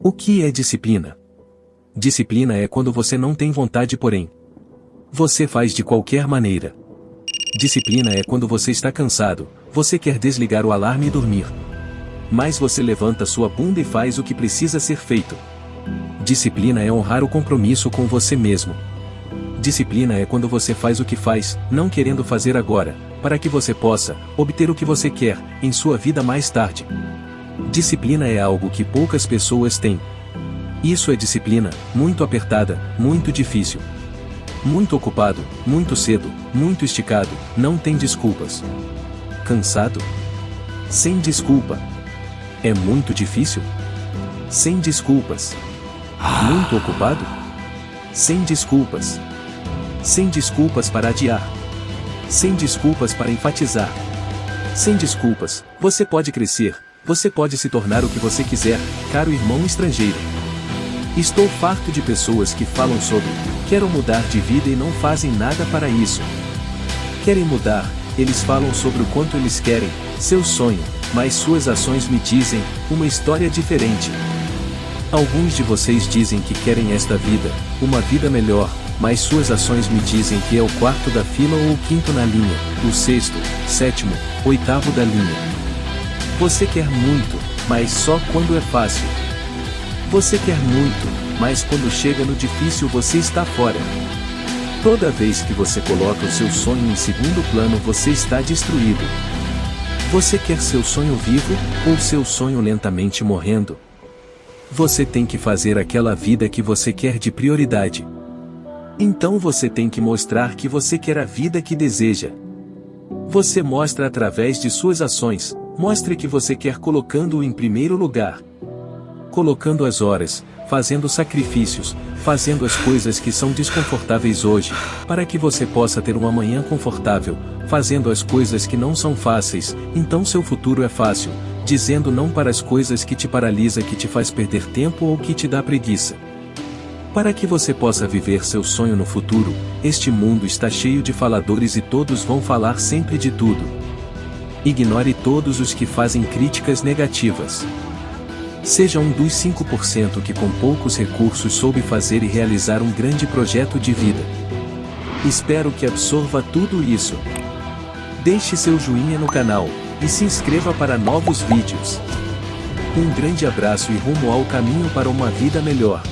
O que é disciplina? Disciplina é quando você não tem vontade porém. Você faz de qualquer maneira. Disciplina é quando você está cansado, você quer desligar o alarme e dormir. Mas você levanta sua bunda e faz o que precisa ser feito. Disciplina é honrar o compromisso com você mesmo. Disciplina é quando você faz o que faz, não querendo fazer agora, para que você possa obter o que você quer em sua vida mais tarde. Disciplina é algo que poucas pessoas têm. Isso é disciplina, muito apertada, muito difícil. Muito ocupado, muito cedo, muito esticado, não tem desculpas. Cansado? Sem desculpa. É muito difícil? Sem desculpas. Muito ocupado? Sem desculpas. Sem desculpas para adiar. Sem desculpas para enfatizar. Sem desculpas, você pode crescer, você pode se tornar o que você quiser, caro irmão estrangeiro. Estou farto de pessoas que falam sobre quero mudar de vida e não fazem nada para isso. Querem mudar, eles falam sobre o quanto eles querem, seu sonho, mas suas ações me dizem uma história diferente. Alguns de vocês dizem que querem esta vida, uma vida melhor, mas suas ações me dizem que é o quarto da fila ou o quinto na linha, o sexto, sétimo, oitavo da linha. Você quer muito, mas só quando é fácil. Você quer muito, mas quando chega no difícil você está fora. Toda vez que você coloca o seu sonho em segundo plano você está destruído. Você quer seu sonho vivo, ou seu sonho lentamente morrendo? Você tem que fazer aquela vida que você quer de prioridade. Então você tem que mostrar que você quer a vida que deseja. Você mostra através de suas ações, mostre que você quer colocando-o em primeiro lugar. Colocando as horas, fazendo sacrifícios, fazendo as coisas que são desconfortáveis hoje, para que você possa ter uma manhã confortável, fazendo as coisas que não são fáceis, então seu futuro é fácil, dizendo não para as coisas que te paralisa que te faz perder tempo ou que te dá preguiça. Para que você possa viver seu sonho no futuro, este mundo está cheio de faladores e todos vão falar sempre de tudo. Ignore todos os que fazem críticas negativas. Seja um dos 5% que com poucos recursos soube fazer e realizar um grande projeto de vida. Espero que absorva tudo isso. Deixe seu joinha no canal, e se inscreva para novos vídeos. Um grande abraço e rumo ao caminho para uma vida melhor.